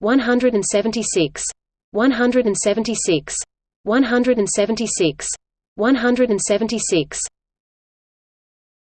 176 176 176 176